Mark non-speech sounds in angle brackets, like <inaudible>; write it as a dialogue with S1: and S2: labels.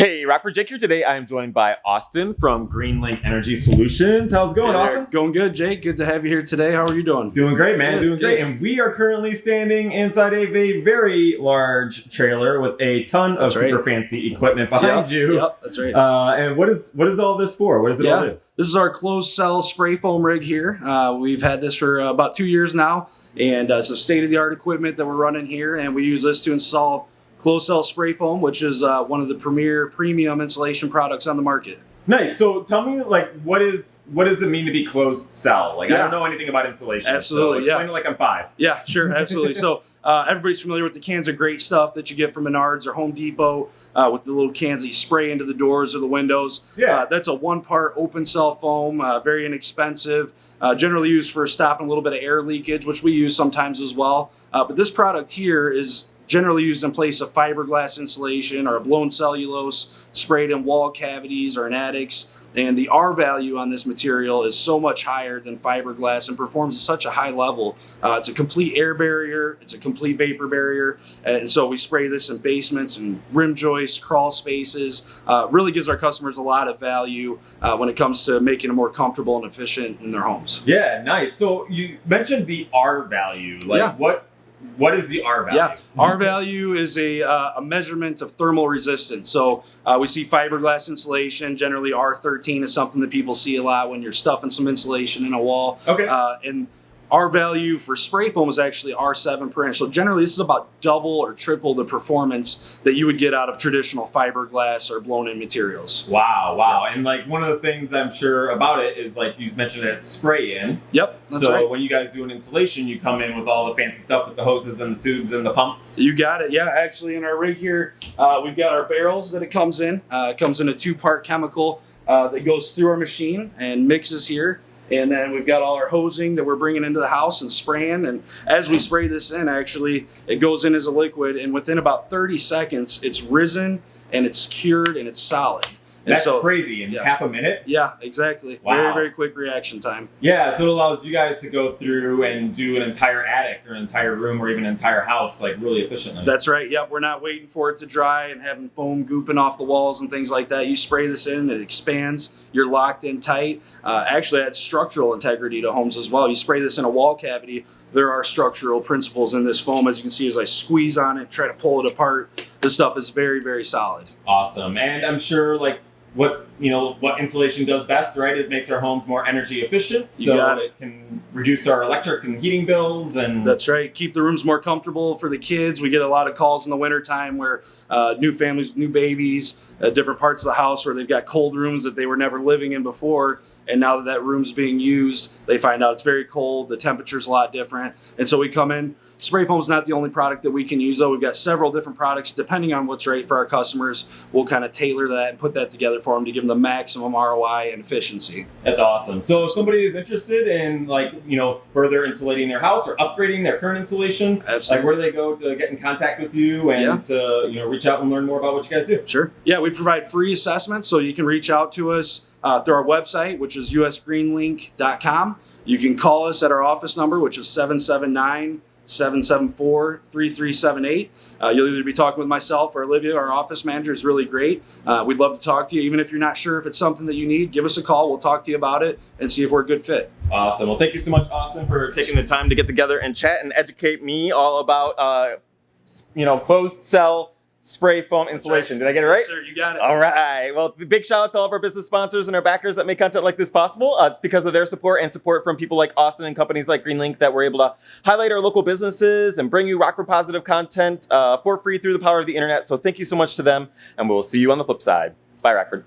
S1: Hey, Rockford Jake here. Today I am joined by Austin from Greenlink Energy Solutions. How's it going,
S2: Hey.
S1: Austin?
S2: Going good, Jake. Good to have you here today. How are you doing?
S1: Doing great, man.
S2: Good,
S1: Doing great. And we are currently standing inside of a very large trailer with a ton of
S2: That's right.
S1: super fancy equipment behind
S2: Yep,
S1: you.
S2: Yep, that's right.
S1: Uh, and what is what is all this for? What does it all do?
S2: This is our closed cell spray foam rig here. Uh, we've had this for uh, about two years now, and uh, it's a state of the art equipment that we're running here. And we use this to install closed cell spray foam, which is uh, one of the premier premium insulation products on the market.
S1: Nice. So tell me, like, what is what does it mean to be closed cell? Like, I don't know anything about insulation.
S2: Absolutely,
S1: So explain
S2: yeah.
S1: it like I'm five.
S2: Yeah, sure, <laughs> absolutely. so uh, everybody's familiar with the cans of great stuff that you get from Menards or Home Depot uh, with the little cans that you spray into the doors or the windows.
S1: Yeah.
S2: Uh, that's a one part open cell foam, uh, very inexpensive, uh, generally used for stopping a little bit of air leakage, which we use sometimes as well. Uh, but this product here is generally used in place of fiberglass insulation or a blown cellulose sprayed in wall cavities or in attics. And the R value on this material is so much higher than fiberglass and performs at such a high level. Uh, it's a complete air barrier, it's a complete vapor barrier. And so we spray this in basements and rim joists, crawl spaces. Uh, really gives our customers a lot of value uh, when it comes to making them more comfortable and efficient in their homes.
S1: Yeah, nice. So you mentioned the R value. Like,
S2: Yeah.
S1: what what is the R value?
S2: Yeah, R value is a, uh, a measurement of thermal resistance. So uh, we see fiberglass insulation. Generally, R13 is something that people see a lot when you're stuffing some insulation in a wall.
S1: Okay.
S2: Uh, and R value for spray foam is actually R7 per inch. So generally, this is about double or triple the performance that you would get out of traditional fiberglass or blown-in materials.
S1: Wow, wow. And like one of the things I'm sure about it is like you mentioned it's spray in.
S2: Yep,
S1: so
S2: right.
S1: when you guys do an installation, you come in with all the fancy stuff with the hoses and the tubes and the pumps.
S2: You got it. Yeah, actually, in our rig here, uh, we've got our barrels that it comes in. Uh, it comes in a two-part chemical uh, that goes through our machine and mixes here. And then we've got all our hosing that we're bringing into the house and spraying. And as we spray this in, actually, it goes in as a liquid. And within about 30 seconds, it's risen and it's cured and it's solid.
S1: That's
S2: so,
S1: crazy in
S2: yeah.
S1: half a minute.
S2: yeah, exactly.
S1: Wow.
S2: Very, very quick reaction time.
S1: Yeah, so it allows you guys to go through and do an entire attic or an entire room or even an entire house like really efficiently.
S2: That's right. Yep. We're not waiting for it to dry and having foam gooping off the walls and things like that. You spray this in, it expands. You're locked in tight. Uh, actually, adds structural integrity to homes as well. You spray this in a wall cavity. There are structural principles in this foam. As you can see, as I squeeze on it, try to pull it apart, this stuff is very, very solid.
S1: awesome. And I'm sure like what you know what insulation does best, right, is makes our homes more energy efficient.
S2: You
S1: so
S2: got it.
S1: can reduce our electric and heating bills and
S2: That's right. Keep the rooms more comfortable for the kids. We get a lot of calls in the wintertime where uh, new families, new babies, uh, different parts of the house where they've got cold rooms that they were never living in before. And now that that room's being used, they find out it's very cold. The temperature's a lot different. And so we come in. Spray foam's not the only product that we can use, though. We've got several different products. Depending on what's right for our customers, we'll kind of tailor that and put that together for them to give them the maximum ROI and efficiency.
S1: That's awesome. So if somebody is interested in like, you know, further insulating their house or upgrading their current insulation,
S2: Absolutely.
S1: like where do they go to get in contact with you and
S2: Yeah.
S1: to, you know, reach out and learn more about what you guys do?
S2: Sure. Yeah, we provide free assessments, so you can reach out to us uh, through our website, which is usgreenlink.com. You can call us at our office number, which is 779 774 3378. Uh, You'll either be talking with myself or Olivia, our office manager, is really great. Uh, we'd love to talk to you. Even if you're not sure if it's something that you need, give us a call. We'll talk to you about it and see if we're a good fit.
S1: Awesome. Well, thank you so much, Austin, for taking the time to get together and chat and educate me all about, uh, you know, closed cell spray foam insulation. Did I get it right?
S2: Yes, sir, you got it.
S1: All right. Well, big shout out to all of our business sponsors and our backers that make content like this possible. Uh, it's because of their support and support from people like Austin and companies like Greenlink that we're able to highlight our local businesses and bring you Rockford positive content uh, for free through the power of the internet. So thank you so much to them, and we'll see you on the flip side. Bye, Rockford.